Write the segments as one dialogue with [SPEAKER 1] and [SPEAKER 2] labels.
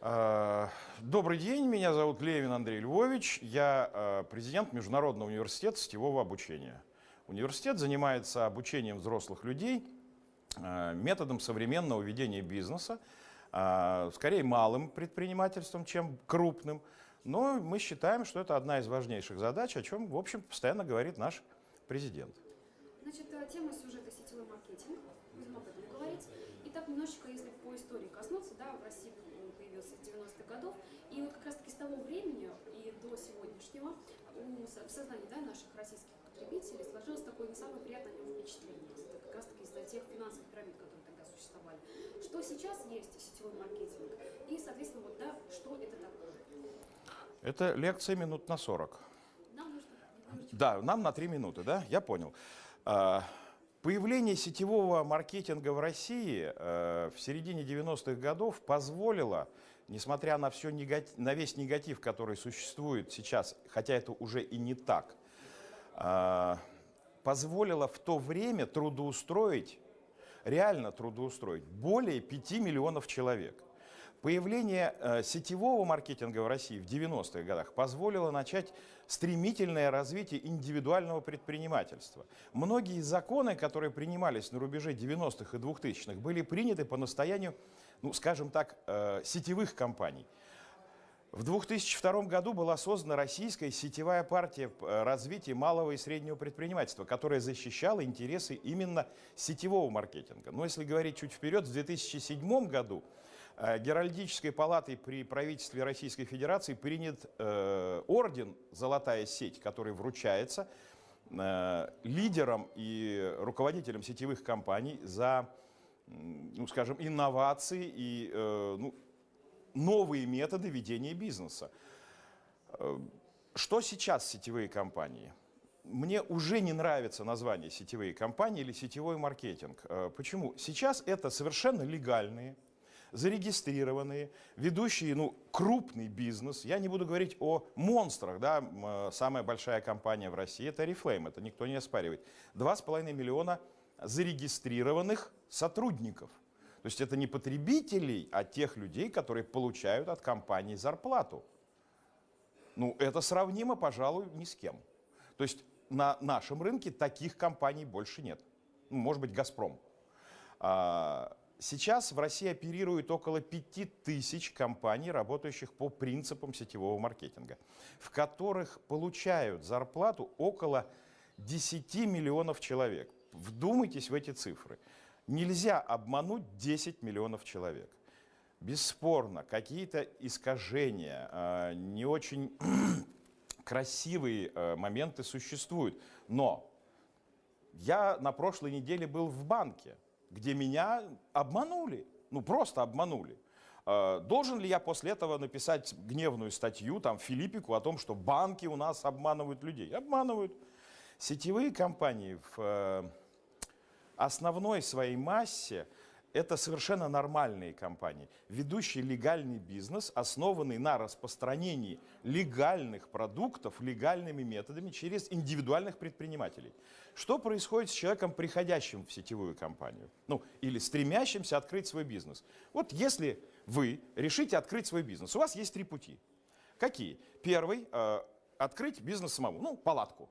[SPEAKER 1] Э, Добрый день, меня зовут Левин Андрей Львович, я э, президент Международного университета сетевого обучения. Университет занимается обучением взрослых людей э, методом современного ведения бизнеса, скорее малым предпринимательством, чем крупным, но мы считаем, что это одна из важнейших задач, о чем, в общем, постоянно говорит наш президент.
[SPEAKER 2] Значит, тема сюжета сетевой маркетинг. Будем об этом говорить. Итак, немножечко, если по истории коснуться, да, в России он появился с 90-х годов. И вот как раз таки с того времени и до сегодняшнего в сознании да, наших российских потребителей сложилось такое не самое приятное впечатление. Это как раз таки из-за тех финансовых пирамид, которые тогда существовали. Что сейчас есть сетевой маркетинг? И, соответственно, вот, да, что это такое?
[SPEAKER 1] Это лекция минут на 40.
[SPEAKER 2] Нам нужно
[SPEAKER 1] Да, нам на 3 минуты, да? Я понял. А, Появление сетевого маркетинга в России э, в середине 90-х годов позволило, несмотря на, все негатив, на весь негатив, который существует сейчас, хотя это уже и не так, а, позволило в то время трудоустроить, реально трудоустроить более 5 миллионов человек. Появление э, сетевого маркетинга в России в 90-х годах позволило начать стремительное развитие индивидуального предпринимательства. Многие законы, которые принимались на рубеже 90-х и 2000-х, были приняты по настоянию, ну, скажем так, э, сетевых компаний. В 2002 году была создана российская сетевая партия э, развития малого и среднего предпринимательства, которая защищала интересы именно сетевого маркетинга. Но если говорить чуть вперед, в 2007 году Геральдической палатой при правительстве Российской Федерации принят э, орден «Золотая сеть», который вручается э, лидерам и руководителям сетевых компаний за, ну, скажем, инновации и э, ну, новые методы ведения бизнеса. Э, Что сейчас сетевые компании? Мне уже не нравится название сетевые компании или сетевой маркетинг. Э, Почему? Сейчас это совершенно легальные, зарегистрированные, ведущие ну, крупный бизнес. Я не буду говорить о монстрах. Да? э, Самая большая компания в России – это Oriflame, это никто не оспаривает. 2,5 миллиона зарегистрированных сотрудников – то есть это не потребителей, а тех людей, которые получают от компании зарплату. Ну, это сравнимо, пожалуй, ни с кем. То есть на нашем рынке таких компаний больше нет. Ну, может быть, «Газпром». А, Сейчас в России оперирует около 5000 компаний, работающих по принципам сетевого маркетинга, в которых получают зарплату около 10 миллионов человек. Вдумайтесь в эти цифры. Нельзя обмануть 10 миллионов человек. Бесспорно, какие-то искажения, э, не очень красивые э, моменты существуют. Но я на прошлой неделе был в банке, где меня обманули. Ну, просто обманули. Э, Должен ли я после этого написать гневную статью там, Филиппику о том, что банки у нас обманывают людей? Обманывают. Сетевые компании в э, основной своей массе это совершенно нормальные компании, ведущие легальный бизнес, основанный на распространении легальных продуктов легальными методами через индивидуальных предпринимателей. Что происходит с человеком, приходящим в сетевую компанию? Ну, или стремящимся открыть свой бизнес. Вот если вы решите открыть свой бизнес, у вас есть три пути. Какие? Первый э, открыть бизнес самому, ну, палатку.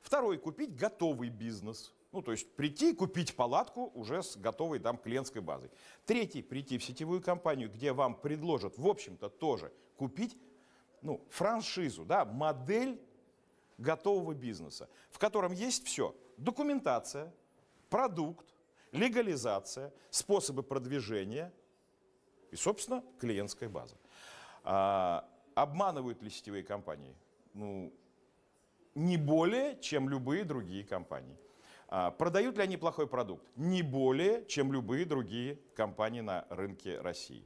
[SPEAKER 1] Второй купить готовый бизнес. Ну, то есть прийти, купить палатку уже с готовой там клиентской базой. Третий, прийти в сетевую компанию, где вам предложат, в общем-то, тоже купить ну, франшизу, да, модель готового бизнеса, в котором есть все. Документация, продукт, легализация, способы продвижения и, собственно, клиентская база. А, обманывают ли сетевые компании? Ну, не более, чем любые другие компании. А, Продают ли они плохой продукт? Не более, чем любые другие компании на рынке России.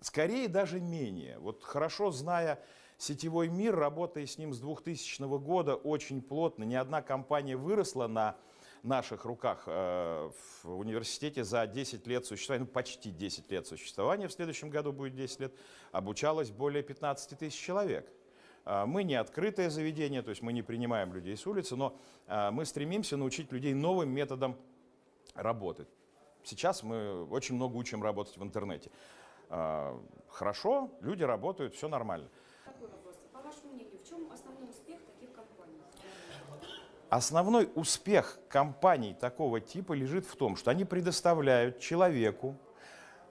[SPEAKER 1] Скорее даже менее. Вот хорошо зная сетевой мир, работая с ним с 2000 года очень плотно, ни одна компания выросла на наших руках э, в университете за 10 лет существования, ну почти 10 лет существования, в следующем году будет 10 лет, обучалось более 15 тысяч человек. А, Мы не открытое заведение, то есть мы не принимаем людей с улицы, но а, мы стремимся научить людей новым методам работать. Сейчас мы очень много учим работать в интернете. А, Хорошо, люди работают, все нормально.
[SPEAKER 2] Такой вопрос. По вашему мнению, в чем основной успех таких компаний?
[SPEAKER 1] Основной успех компаний такого типа лежит в том, что они предоставляют человеку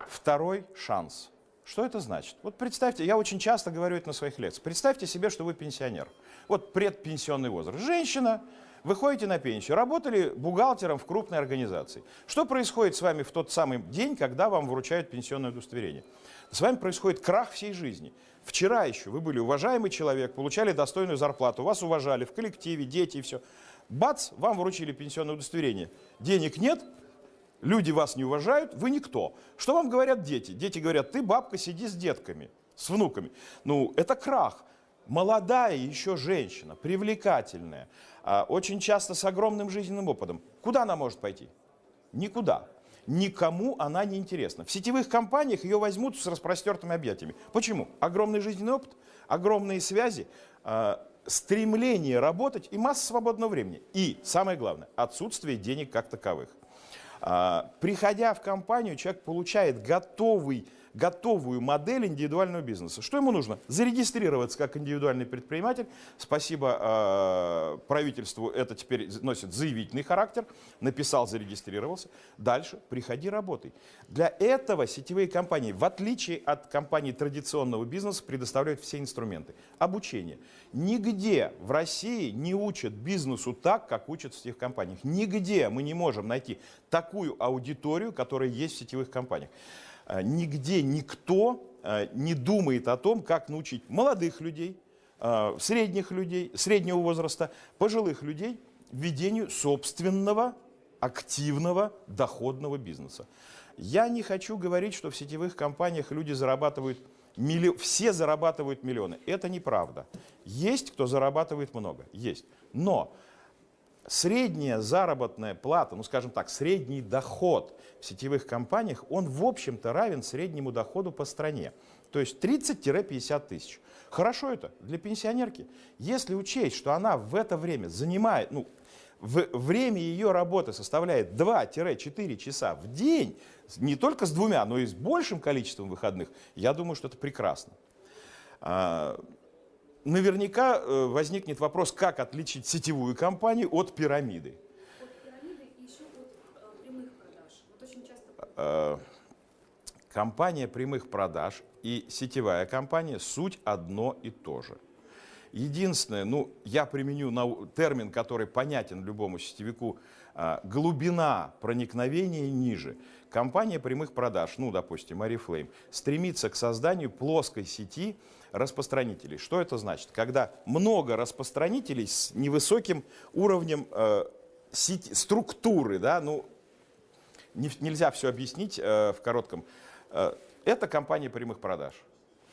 [SPEAKER 1] второй шанс. Что это значит? Вот представьте, я очень часто говорю это на своих лекциях. Представьте себе, что вы пенсионер. Вот предпенсионный возраст. Женщина, выходите на пенсию, работали бухгалтером в крупной организации. Что происходит с вами в тот самый день, когда вам вручают пенсионное удостоверение? С вами происходит крах всей жизни. Вчера еще вы были уважаемый человек, получали достойную зарплату, вас уважали в коллективе, дети и все. Бац, вам вручили пенсионное удостоверение. Денег нет, люди вас не уважают, вы никто. Что вам говорят дети? Дети говорят, ты, бабка, сиди с детками, с внуками. Ну, это крах. Молодая еще женщина, привлекательная, а, очень часто с огромным жизненным опытом. Куда она может пойти? Никуда. Никому она не интересна. В сетевых компаниях ее возьмут с распростертыми объятиями. Почему? Огромный жизненный опыт, огромные связи, а, стремление работать и масса свободного времени. И, самое главное, отсутствие денег как таковых. А, Приходя в компанию, человек получает готовый, готовую модель индивидуального бизнеса. Что ему нужно? Зарегистрироваться как индивидуальный предприниматель. Спасибо э, правительству, это теперь носит заявительный характер. Написал, зарегистрировался. Дальше приходи, работай. Для этого сетевые компании, в отличие от компаний традиционного бизнеса, предоставляют все инструменты. Обучение. Нигде в России не учат бизнесу так, как учат в сетевых компаниях. Нигде мы не можем найти такую аудиторию, которая есть в сетевых компаниях. Э, Нигде никто э, не думает о том, как научить молодых людей, э, средних людей, среднего возраста, пожилых людей ведению собственного активного доходного бизнеса. Я не хочу говорить, что в сетевых компаниях люди зарабатывают милли- все зарабатывают миллионы. Это неправда. Есть кто зарабатывает много, есть. Но средняя заработная плата, ну скажем так, средний доход в сетевых компаниях, он в общем-то равен среднему доходу по стране. То есть 30-50 тысяч. Хорошо это для пенсионерки. Если учесть, что она в это время занимает, ну, в время ее работы составляет 2-4 часа в день, не только с двумя, но и с большим количеством выходных, я думаю, что это прекрасно. Наверняка э, возникнет вопрос, как отличить сетевую компанию от пирамиды.
[SPEAKER 2] От пирамиды и еще от э, прямых продаж. Вот очень часто
[SPEAKER 1] Э, Компания прямых продаж и сетевая компания суть одно и то же. Единственное, ну, я применю термин, который понятен любому сетевику, а, глубина проникновения ниже. Компания прямых продаж, ну, допустим, Oriflame, стремится к созданию плоской сети распространителей. Что это значит? Когда много распространителей с невысоким уровнем э, сети- структуры, да, ну, не- нельзя все объяснить э, в коротком. Э, это компания прямых продаж.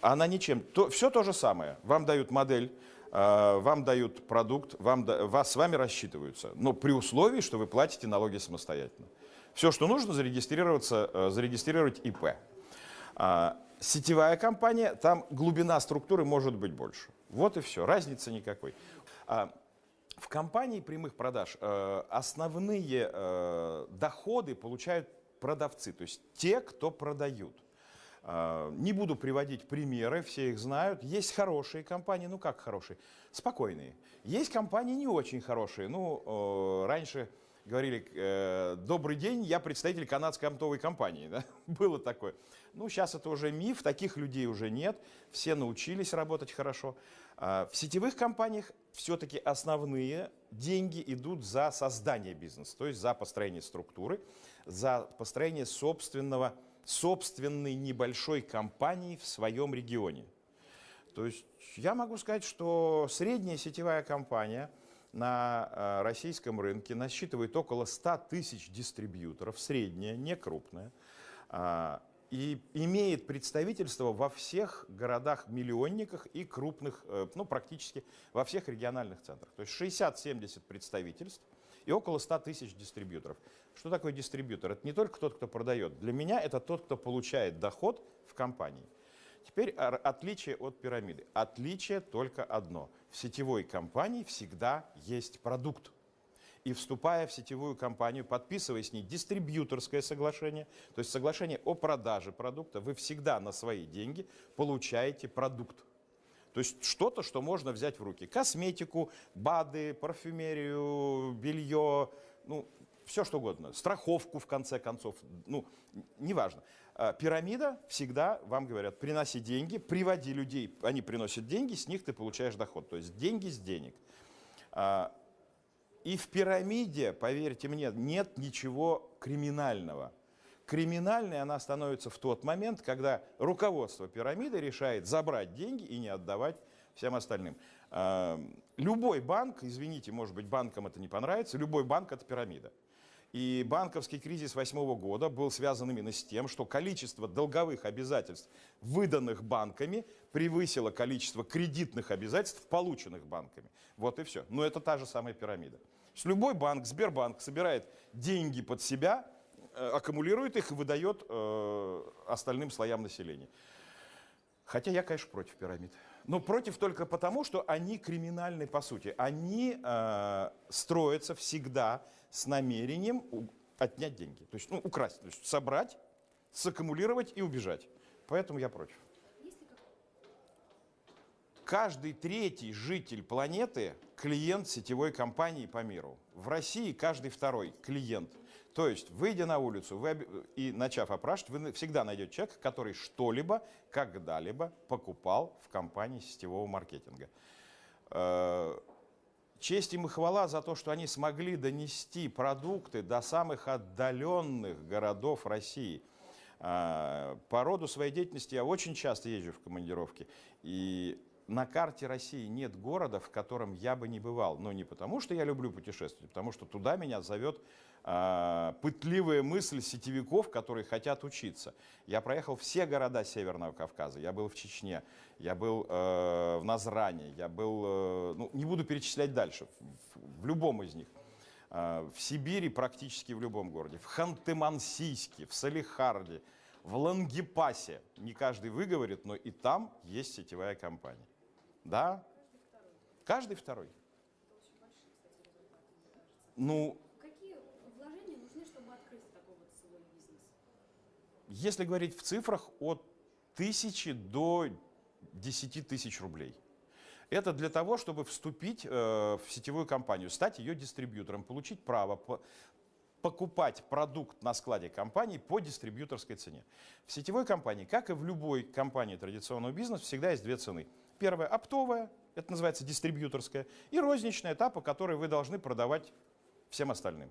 [SPEAKER 1] Она ничем, то, все то же самое. Вам дают модель, э, вам дают продукт, вам, да- вас с вами рассчитываются. Но при условии, что вы платите налоги самостоятельно. Все, что нужно, зарегистрироваться, э, зарегистрировать ИП. А, сетевая компания, там глубина структуры может быть больше. Вот и все, разницы никакой. А, в компании прямых продаж э, основные э, доходы получают продавцы, то есть те, кто продают. Э, Не буду приводить примеры, все их знают. Есть хорошие компании, ну как хорошие? Спокойные. Есть компании не очень хорошие. Ну, э, раньше говорили, э, добрый день, я представитель канадской оптовой компании. Да? Было такое. Ну, сейчас это уже миф, таких людей уже нет. Все научились работать хорошо. А В сетевых компаниях все-таки основные деньги идут за создание бизнеса, то есть за построение структуры, за построение собственного, собственной небольшой компании в своем регионе. То есть я могу сказать, что средняя сетевая компания на э, российском рынке насчитывает около 100 тысяч дистрибьюторов, средняя, не крупная, а, и имеет представительство во всех городах-миллионниках и крупных, э, ну практически во всех региональных центрах. То есть 60-70 представительств и около 100 тысяч дистрибьюторов. Что такое дистрибьютор? Это не только тот, кто продает. Для меня это тот, кто получает доход в компании. Теперь отличие от пирамиды. Отличие только одно. Сетевой компании всегда есть продукт. и вступая в сетевую компанию, подписывая с ней дистрибьюторское соглашение, то есть соглашение о продаже продукта, вы всегда на свои деньги получаете продукт. То есть что-то, что можно взять в руки. Косметику, БАДы, парфюмерию, белье, ну, все что угодно. Страховку, в конце концов, ну, неважно. А, Пирамида всегда вам говорят, приноси деньги, приводи людей, они приносят деньги, с них ты получаешь доход. То есть деньги с денег. А, И в пирамиде, поверьте мне, нет ничего криминального. Криминальной она становится в тот момент, когда руководство пирамиды решает забрать деньги и не отдавать всем остальным. А, Любой банк, извините, может быть, банкам это не понравится, любой банк – это пирамида. И банковский кризис восьмого года был связан именно с тем, что количество долговых обязательств, выданных банками, превысило количество кредитных обязательств, полученных банками. Вот и все. Но это та же самая пирамида. Любой банк, Сбербанк, собирает деньги под себя, э, аккумулирует их и выдает э, остальным слоям населения. Хотя я, конечно, против пирамид. Но против только потому, что они криминальны по сути. Они э, строятся всегда с намерением отнять деньги. То есть, ну, украсть, то есть собрать, саккумулировать и убежать. Поэтому я против. Каждый третий житель планеты – клиент сетевой компании по миру. В России каждый второй – клиент. То есть, выйдя на улицу вы и начав опрашивать, вы всегда найдете человека, который что-либо, когда-либо покупал в компании сетевого маркетинга. Честь им и хвала за то, что они смогли донести продукты до самых отдаленных городов России. А, По роду своей деятельности я очень часто езжу в командировки. И на карте России нет города, в котором я бы не бывал. Но не потому, что я люблю путешествовать, а потому что туда меня зовет а, пытливая мысль сетевиков, которые хотят учиться. Я проехал все города Северного Кавказа. Я был в Чечне, я был э, в Назране, я был, э, ну, не буду перечислять дальше, в, в любом из них. А, В Сибири практически в любом городе, в Ханты-Мансийске, в Салихарде, в Лангепасе. Не каждый выговорит, но и там есть сетевая компания. Да? Каждый второй. Ну, если говорить в цифрах, от тысячи до 10 тысяч рублей. Это для того, чтобы вступить э, в сетевую компанию, стать ее дистрибьютором, получить право по- покупать продукт на складе компании по дистрибьюторской цене. В сетевой компании, как и в любой компании традиционного бизнеса, всегда есть две цены. Первая – оптовая, это называется дистрибьюторская, и розничная, та, по которой вы должны продавать всем остальным.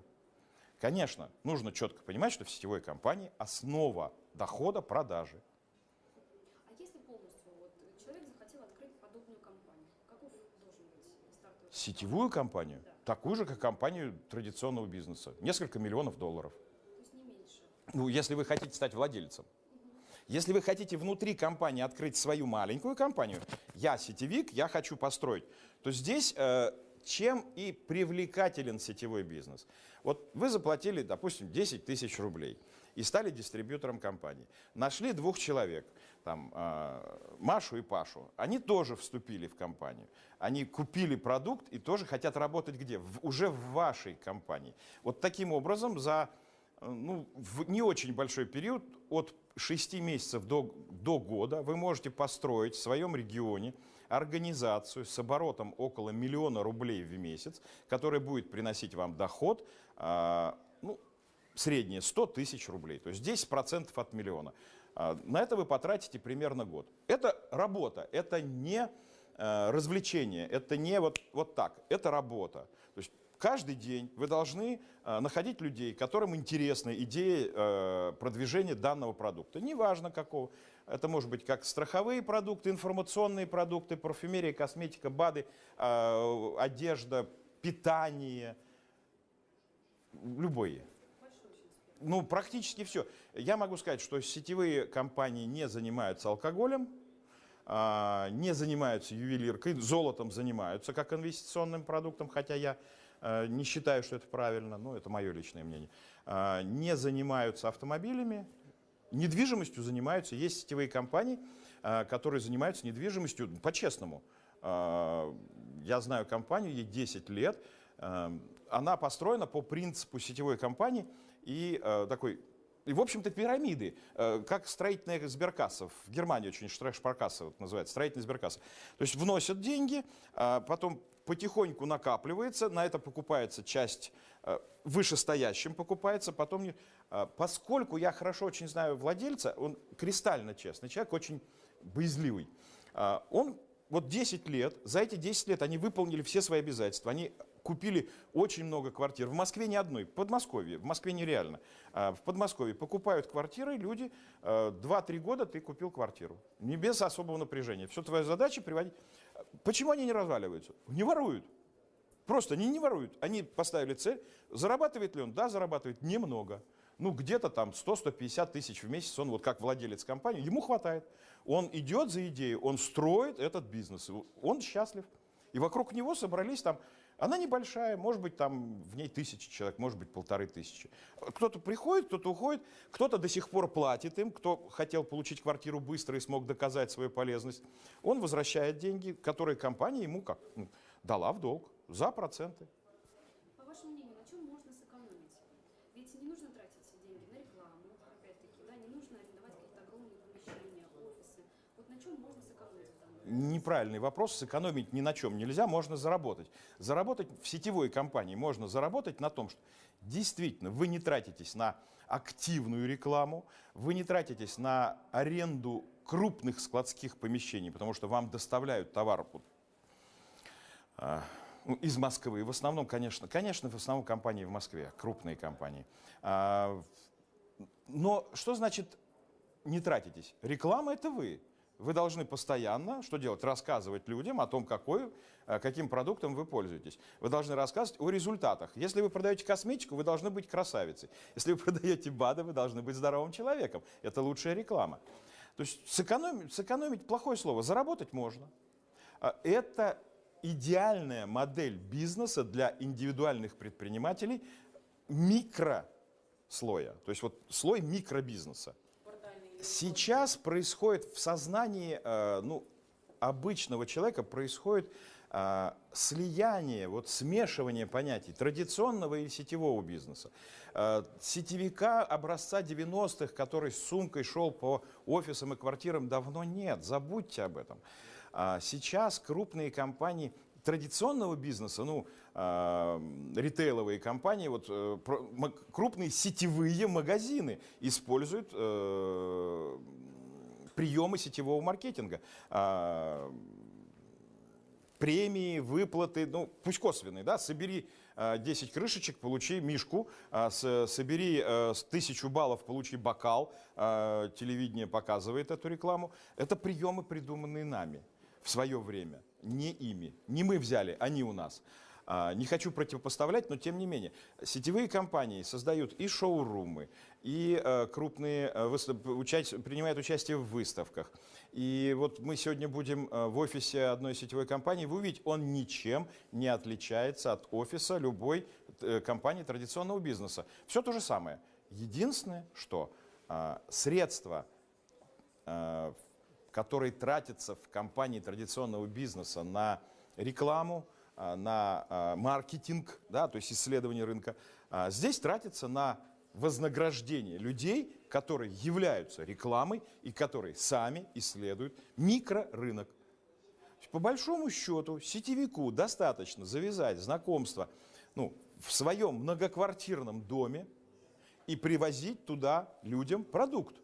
[SPEAKER 1] Конечно, нужно четко понимать, что в сетевой компании основа дохода – продажи.
[SPEAKER 2] А если полностью вот человек захотел открыть подобную компанию, каков должен быть стартовый
[SPEAKER 1] Сетевую компанию, такую же, как компанию традиционного бизнеса, несколько миллионов долларов.
[SPEAKER 2] То есть не меньше.
[SPEAKER 1] Ну, если вы хотите стать владельцем. Если вы хотите внутри компании открыть свою маленькую компанию, я сетевик, я хочу построить, то здесь э, чем и привлекателен сетевой бизнес. Вот вы заплатили, допустим, 10 тысяч рублей и стали дистрибьютором компании. Нашли двух человек, там, э, Машу и Пашу. Они тоже вступили в компанию. Они купили продукт и тоже хотят работать где? В- уже в вашей компании. Вот таким образом за э, ну, в не очень большой период, от 6 месяцев до, до года, вы можете построить в своем регионе организацию с оборотом около миллиона рублей в месяц, которая будет приносить вам доход, а, ну, среднее 100 тысяч рублей, то есть 10% от миллиона. А, На это вы потратите примерно год. Это работа, это не э, развлечение, это не вот, вот так, это работа. То есть каждый день вы должны э, находить людей, которым интересна идея э, продвижения данного продукта. Неважно какого. Это может быть как страховые продукты, информационные продукты, парфюмерия, косметика, БАДы, э, одежда, питание, любые. Ну, практически все. Я могу сказать, что сетевые компании не занимаются алкоголем, а, не занимаются ювелиркой, золотом занимаются как инвестиционным продуктом, хотя я э, не считаю, что это правильно, но это мое личное мнение. А, Не занимаются автомобилями, недвижимостью занимаются. Есть сетевые компании, а, которые занимаются недвижимостью по-честному. Я знаю компанию, ей 10 лет, э, она построена по принципу сетевой компании и э, такой и, в общем-то, пирамиды, э, как строительная сберкасса. В Германии очень штрехшпаркасса вот называется, строительная сберкасса. То есть вносят деньги, а потом потихоньку накапливается, на это покупается часть э, вышестоящим покупается, потом... а, Поскольку я хорошо очень знаю владельца, он кристально честный человек, очень боязливый. А, Он вот 10 лет, за эти 10 лет они выполнили все свои обязательства, они купили очень много квартир. В Москве ни одной, в Подмосковье, в Москве нереально. А В Подмосковье покупают квартиры, люди, э, 2-3 года ты купил квартиру. Не без особого напряжения. Все твоя задача приводить... Почему они не разваливаются? Не воруют. Просто они не воруют. Они поставили цель. Зарабатывает ли он? Да, зарабатывает немного. Ну, где-то там 100-150 тысяч в месяц, он вот как владелец компании, ему хватает. Он идет за идею, он строит этот бизнес, он счастлив. И вокруг него собрались там, она небольшая, может быть, там в ней тысячи человек, может быть, полторы тысячи. Кто-то приходит, кто-то уходит, кто-то до сих пор платит им, кто хотел получить квартиру быстро и смог доказать свою полезность. Он возвращает деньги, которые компания ему как? Ну, дала в долг за проценты.
[SPEAKER 2] По вашему мнению, на чем можно сэкономить? Ведь не нужно тратить все деньги на рекламу, опять-таки, да, не нужно арендовать какие-то огромные помещения, офисы. Вот на чем можно сэкономить в данном случае?
[SPEAKER 1] Неправильный вопрос. Сэкономить ни на чем нельзя, можно заработать. Заработать в сетевой компании можно заработать на том, что действительно вы не тратитесь на активную рекламу, вы не тратитесь на аренду крупных складских помещений, потому что вам доставляют товар а, ну, из Москвы. В основном, конечно, конечно, в основном компании в Москве, крупные компании. А, но что значит не тратитесь? Реклама это вы. Вы должны постоянно, что делать? Рассказывать людям о том, какой, э, каким продуктом вы пользуетесь. Вы должны рассказывать о результатах. Если вы продаете косметику, вы должны быть красавицей. Если вы продаете БАДы, вы должны быть здоровым человеком. Это лучшая реклама. То есть сэкономить, сэкономить плохое слово, заработать можно. А Это идеальная модель бизнеса для индивидуальных предпринимателей микрослоя. То есть вот слой микробизнеса. Сейчас происходит в сознании э, ну, обычного человека происходит э, слияние, вот смешивание понятий традиционного и сетевого бизнеса. Э, сетевика образца 90-х, который с сумкой шел по офисам и квартирам, давно нет. Забудьте об этом. А сейчас крупные компании традиционного бизнеса, ну, э, ритейловые компании, вот, э, крупные сетевые магазины используют э, приемы сетевого маркетинга. А, премии, выплаты, ну, пусть косвенные, да, собери э, 10 крышечек, получи мишку, а, с- собери э, с 1000 баллов, получи бокал, А, телевидение показывает эту рекламу. Это приемы, придуманные нами в свое время, не ими. Не мы взяли, они у нас. А, Не хочу противопоставлять, но тем не менее. Сетевые компании создают и шоурумы, и э, крупные, э, принимают участие в выставках. И вот мы сегодня будем э, в офисе одной сетевой компании. Вы увидите, он ничем не отличается от офиса любой компании традиционного бизнеса. Все то же самое. Единственное, что а, средства которые тратятся в компании традиционного бизнеса на рекламу, а, на а, маркетинг, да, то есть исследование рынка, а, здесь тратится на вознаграждение людей, которые являются рекламой и которые сами исследуют микрорынок. По большому счету сетевику достаточно завязать знакомство ну, в своем многоквартирном доме и привозить туда людям продукт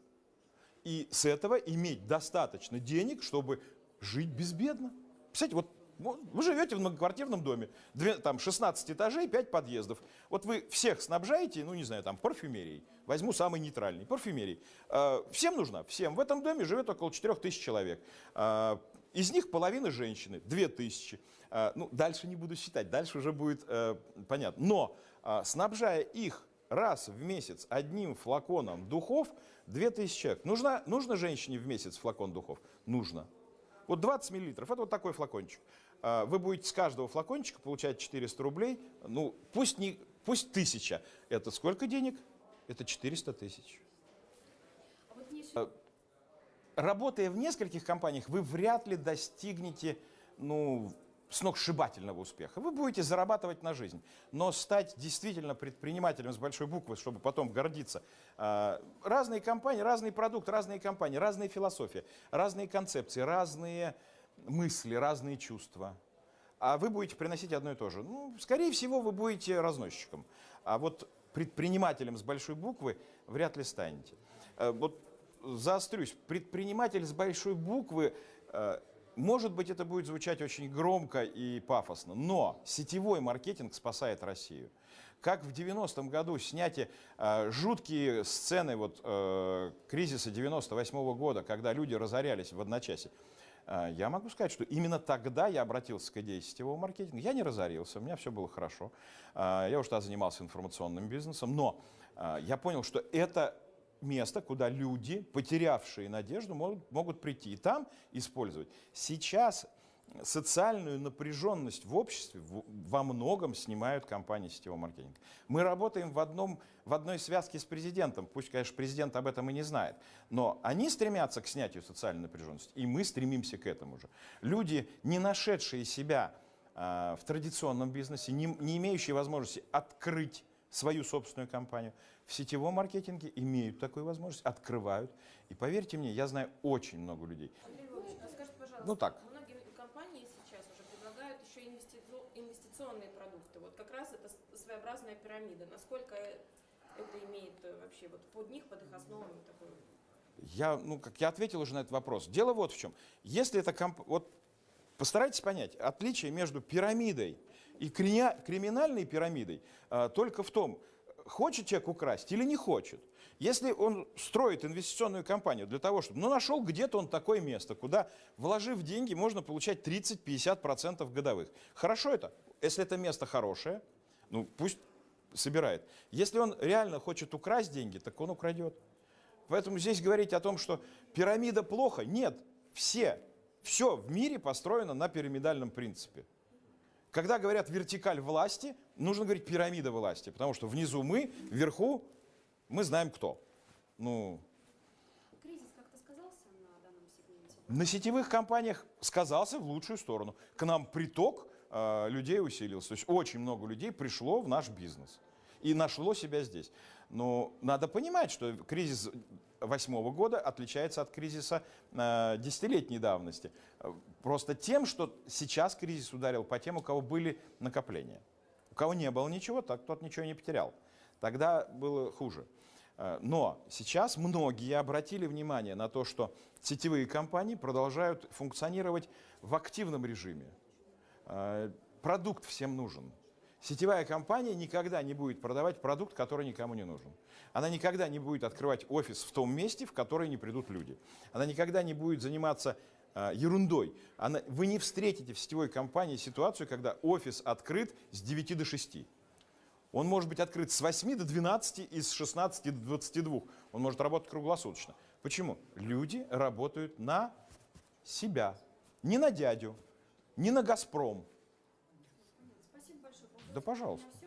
[SPEAKER 1] и с этого иметь достаточно денег, чтобы жить безбедно. Представляете, вот вы живете в многоквартирном доме, там 16 этажей, 5 подъездов. Вот вы всех снабжаете, ну не знаю, там парфюмерией. Возьму самый нейтральный, парфюмерией. Э, Всем нужна, всем. В этом доме живет около 4 тысяч человек. Э, Из них половина женщины, 2 тысячи. Э, Ну, дальше не буду считать, дальше уже будет э, понятно. Но снабжая их раз в месяц одним флаконом духов 2000 человек. Нужна, нужно женщине в месяц флакон духов? Нужно. Вот 20 миллилитров, это вот такой флакончик. А, Вы будете с каждого флакончика получать 400 рублей. Ну, пусть, не, пусть 1000. Это сколько денег? Это 400 тысяч.
[SPEAKER 2] А вот еще
[SPEAKER 1] Э, Работая в нескольких компаниях, вы вряд ли достигнете ну, сногсшибательного успеха. Вы будете зарабатывать на жизнь. Но стать действительно предпринимателем с большой буквы, чтобы потом гордиться. э, Разные компании, разный продукт, разные компании, разные философии, разные концепции, разные мысли, разные чувства. А вы будете приносить одно и то же. Ну, скорее всего, вы будете разносчиком. А вот предпринимателем с большой буквы вряд ли станете. Э, Вот заострюсь, предприниматель с большой буквы, э, может быть, это будет звучать очень громко и пафосно, но сетевой маркетинг спасает Россию. Как в 90-м году снятие э, жуткие сцены вот, э, кризиса 98 года, когда люди разорялись в одночасье, э, я могу сказать, что именно тогда я обратился к идее сетевого маркетинга. Я не разорился, у меня все было хорошо. Э, Я уже тогда занимался информационным бизнесом, но э, я понял, что это место, куда люди, потерявшие надежду, могут, могут прийти и там использовать. Сейчас социальную напряженность в обществе во многом снимают компании сетевого маркетинга. Мы работаем в, одном, в одной связке с президентом, пусть, конечно, президент об этом и не знает, но они стремятся к снятию социальной напряженности, и мы стремимся к этому же. Люди, не нашедшие себя а, в традиционном бизнесе, не, не имеющие возможности открыть свою собственную компанию, в сетевом маркетинге имеют такую возможность, открывают. И поверьте мне, я знаю очень много людей.
[SPEAKER 3] Андрей Львович, а скажите, пожалуйста,
[SPEAKER 1] Ну так.
[SPEAKER 3] многие компании сейчас уже предлагают еще инвестици- инвестиционные продукты. Вот как раз это своеобразная пирамида. Насколько это имеет э, вообще вот под них, под их основами такой
[SPEAKER 1] Я, ну, как я ответил уже на этот вопрос. Дело вот в чем. Если это комп... вот постарайтесь понять отличие между пирамидой и криминальной пирамидой а, только в том, хочет человек украсть или не хочет. Если он строит инвестиционную компанию для того, чтобы, ну, нашел где-то он такое место, куда, вложив деньги, можно получать 30-50% годовых. Хорошо это? Если это место хорошее, ну, пусть собирает. Если он реально хочет украсть деньги, так он украдет. Поэтому здесь говорить о том, что пирамида плохо, нет. Все, все в мире построено на пирамидальном принципе. Когда говорят вертикаль власти, нужно говорить пирамида власти, потому что внизу мы, вверху мы знаем кто. Ну,
[SPEAKER 2] Кризис как-то сказался на данном сегменте?
[SPEAKER 1] на сетевых компаниях сказался в лучшую сторону. К нам приток э, людей усилился. То есть очень много людей пришло в наш бизнес и нашло себя здесь. Но надо понимать, что кризис восьмого года отличается от кризиса э, десятилетней давности. Просто тем, что сейчас кризис ударил по тем, у кого были накопления. У кого не было ничего, так тот ничего не потерял. Тогда было хуже. Э, Но сейчас многие обратили внимание на то, что сетевые компании продолжают функционировать в активном режиме. Э, Продукт всем нужен. Сетевая компания никогда не будет продавать продукт, который никому не нужен. Она никогда не будет открывать офис в том месте, в который не придут люди. Она никогда не будет заниматься ерундой. Она, вы не встретите в сетевой компании ситуацию, когда офис открыт с 9 до 6. Он может быть открыт с 8 до 12 и с 16 до 22. Он может работать круглосуточно. Почему? Люди работают на себя. Не на дядю, не на «Газпром».
[SPEAKER 2] Спасибо большое.
[SPEAKER 1] Да, пожалуйста.